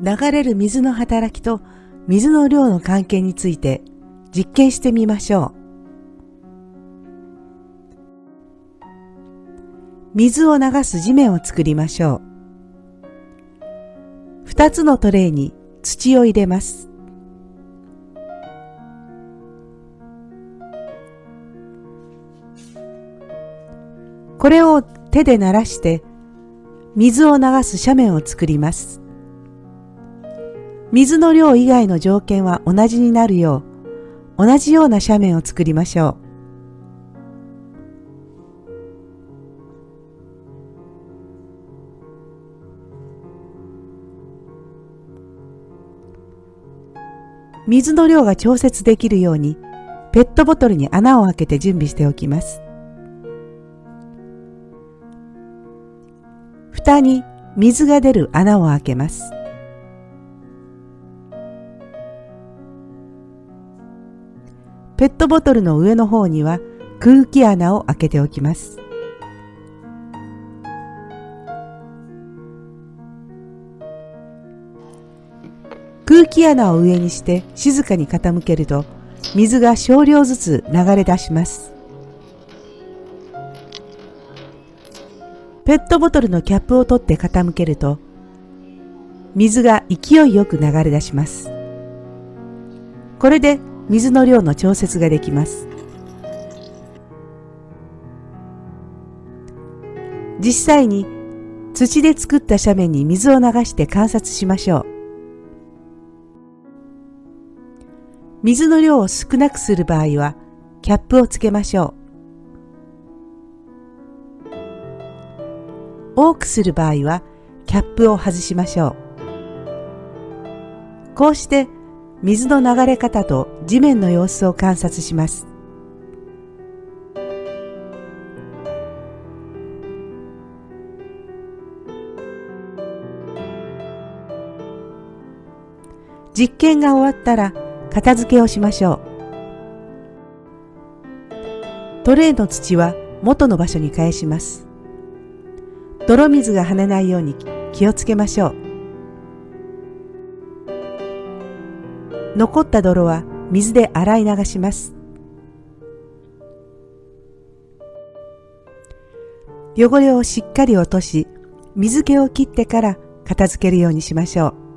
流れる水の働きと水の量の関係について実験してみましょう。水を流す地面を作りましょう。二つのトレイに土を入れます。これを手で鳴らして水を流す斜面を作ります。水の量以外の条件は同じになるよう同じような斜面を作りましょう。水の量が調節できるようにペットボトルに穴を開けて準備しておきます。蓋に水が出る穴を開けます。ペットボトルの上の方には空気穴を開けておきます。空気穴を上にして静かに傾けると水が少量ずつ流れ出します。ペットボトルのキャップを取って傾けると水が勢いよく流れ出します。これで水の量の調節ができます。実際に土で作った斜面に水を流して観察しましょう。水の量を少なくする場合はキャップをつけましょう。多くする場合はキャップを外しましょう。こうして水の流れ方と地面の様子を観察します。実験が終わったら片付けをしましょう。トレイの土は元の場所に返します。泥水が跳ねないように気をつけましょう。残った泥は水で洗い流します。汚れをしっかり落とし、水気を切ってから片付けるようにしましょう。